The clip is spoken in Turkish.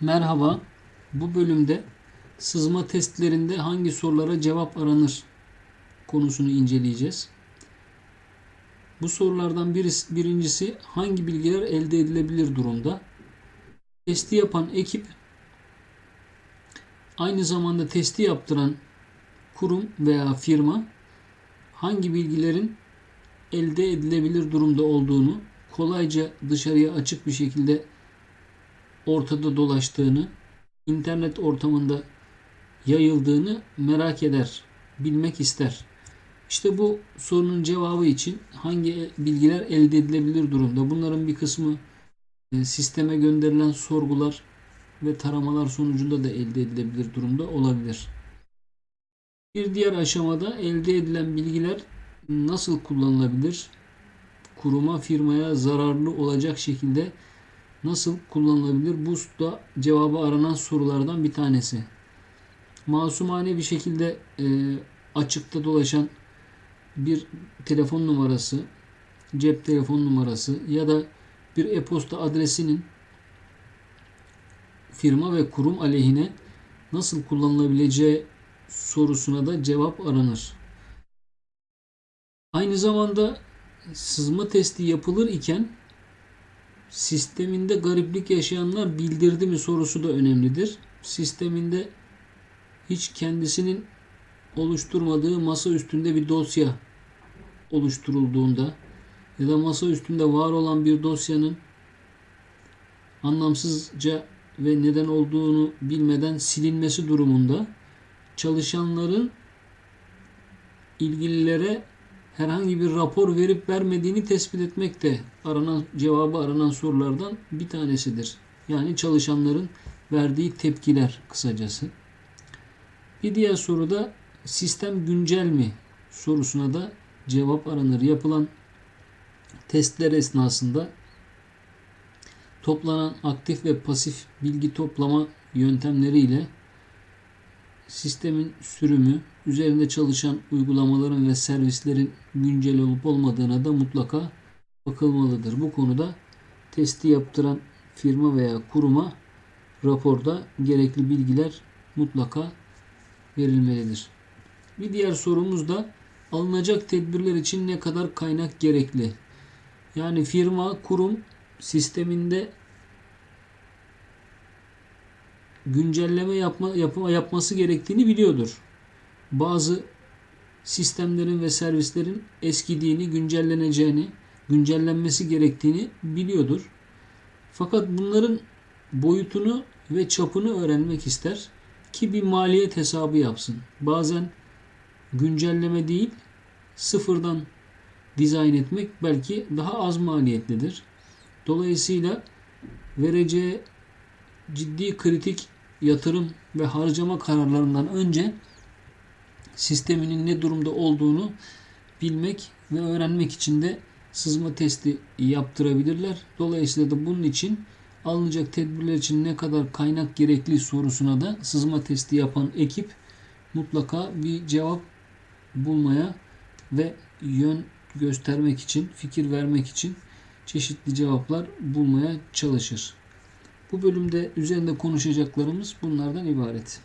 Merhaba. Bu bölümde sızma testlerinde hangi sorulara cevap aranır konusunu inceleyeceğiz. Bu sorulardan birisi, birincisi hangi bilgiler elde edilebilir durumda? Testi yapan ekip aynı zamanda testi yaptıran kurum veya firma hangi bilgilerin elde edilebilir durumda olduğunu kolayca dışarıya açık bir şekilde ortada dolaştığını, internet ortamında yayıldığını merak eder, bilmek ister. İşte bu sorunun cevabı için hangi bilgiler elde edilebilir durumda? Bunların bir kısmı e, sisteme gönderilen sorgular ve taramalar sonucunda da elde edilebilir durumda olabilir. Bir diğer aşamada elde edilen bilgiler nasıl kullanılabilir? Kuruma, firmaya zararlı olacak şekilde nasıl kullanılabilir? Bu da cevabı aranan sorulardan bir tanesi. Masumane bir şekilde e, açıkta dolaşan bir telefon numarası, cep telefon numarası ya da bir e-posta adresinin firma ve kurum aleyhine nasıl kullanılabileceği sorusuna da cevap aranır. Aynı zamanda sızma testi yapılır iken sisteminde gariplik yaşayanlar bildirdi mi sorusu da önemlidir. Sisteminde hiç kendisinin oluşturmadığı masa üstünde bir dosya oluşturulduğunda ya da masa üstünde var olan bir dosyanın anlamsızca ve neden olduğunu bilmeden silinmesi durumunda çalışanların ilgililere herhangi bir rapor verip vermediğini tespit etmek de aranan cevabı aranan sorulardan bir tanesidir. Yani çalışanların verdiği tepkiler kısacası. Bir diğer soruda sistem güncel mi sorusuna da cevap aranır. Yapılan testler esnasında toplanan aktif ve pasif bilgi toplama yöntemleriyle sistemin sürümü, üzerinde çalışan uygulamaların ve servislerin güncel olup olmadığına da mutlaka bakılmalıdır. Bu konuda testi yaptıran firma veya kuruma raporda gerekli bilgiler mutlaka verilmelidir. Bir diğer sorumuz da alınacak tedbirler için ne kadar kaynak gerekli? Yani firma, kurum sisteminde güncelleme yapma, yapma yapması gerektiğini biliyordur. Bazı sistemlerin ve servislerin eskidiğini, güncelleneceğini, güncellenmesi gerektiğini biliyordur. Fakat bunların boyutunu ve çapını öğrenmek ister ki bir maliyet hesabı yapsın. Bazen güncelleme değil, sıfırdan dizayn etmek belki daha az maliyetlidir. Dolayısıyla vereceği ciddi kritik yatırım ve harcama kararlarından önce sisteminin ne durumda olduğunu bilmek ve öğrenmek için de sızma testi yaptırabilirler. Dolayısıyla da bunun için alınacak tedbirler için ne kadar kaynak gerekli sorusuna da sızma testi yapan ekip mutlaka bir cevap bulmaya ve yön göstermek için, fikir vermek için çeşitli cevaplar bulmaya çalışır. Bu bölümde üzerinde konuşacaklarımız bunlardan ibaret.